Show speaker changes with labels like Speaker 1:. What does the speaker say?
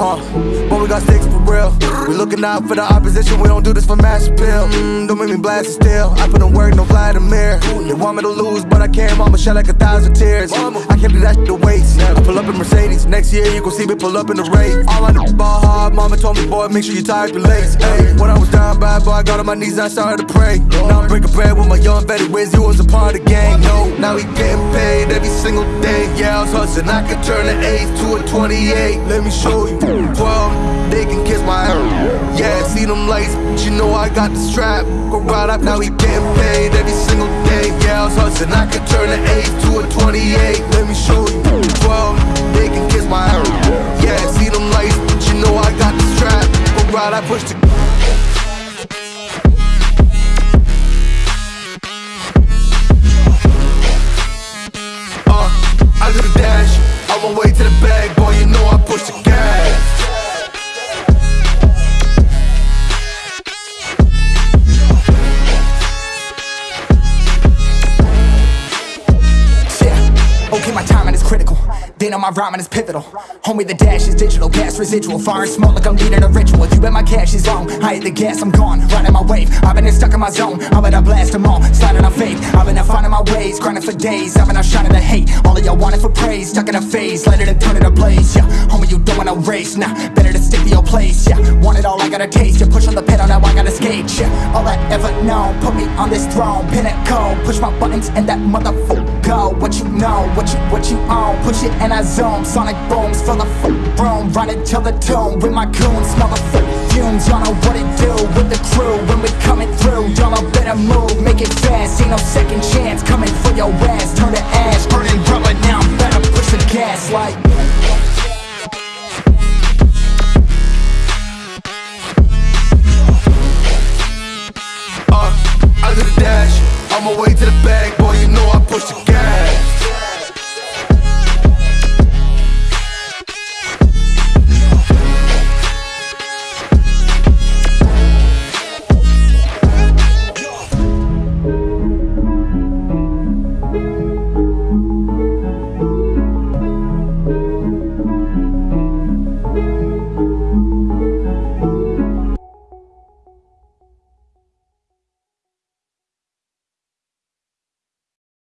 Speaker 1: Uh, but we got sticks for real. We looking out for the opposition, we don't do this for mass appeal. Mm, don't make me blast it still. I put in work, no fly in. They want me to lose, but I can't. Mama shed like a thousand tears. I can't do that shit to waste. I pull up in Mercedes. Next year, you gon' see me pull up in the race. All on the ball hard, Told me, boy, make sure you tie up your lace. Hey, when I was down bad, boy, I got on my knees and I started to pray. Now I'm breaking bread with my young Betty Wiz. You was a part of the gang. No, now he getting paid every single day. Yeah, I was hustling. I could turn an 8 to a 28. Let me show you. 12, they can kiss my ass. Yeah, see them lights, but you know I got the strap. Go right up, now he getting paid every single day. Yeah, I was hustling. I could turn an 8 to a 28. Let me show you. Uh, On my way to the bag, boy, you know I push the gas.
Speaker 2: Yeah, okay, my is critical. Then on my rhyming is pivotal. Homie, the dash is digital, gas residual. Fire and smoke like I'm leading a ritual. You bet my cash is on. I hit the gas, I'm gone. Riding my wave. I've been stuck in my zone. I bet I blast them all. Sliding on faith. I've been finding my ways. Grinding for days. I've been out shining the hate. All of y'all wanted for praise. Stuck in a phase. And turn it ablaze. Yeah, homie, you don't want no race. Nah, better to stick to your place. Yeah, want it all, I gotta taste. You push on the pedal, now I gotta skate. Yeah, all I ever known. Put me on this throne. Pinnacle. Push my buttons and that motherfucker go. What you know, what you, what you on, push it and I zone. Sonic booms full of room. Running till the tomb with my coons, Smell the fumes, y'all know what it do With the crew when we coming through. Y'all know better move, make it fast. Ain't no second chance, coming for your ass. Turn to ash, burning rubber Now. I'm better push the gas like uh,
Speaker 1: I'm on my way to the bag, boy, you know I push the gas.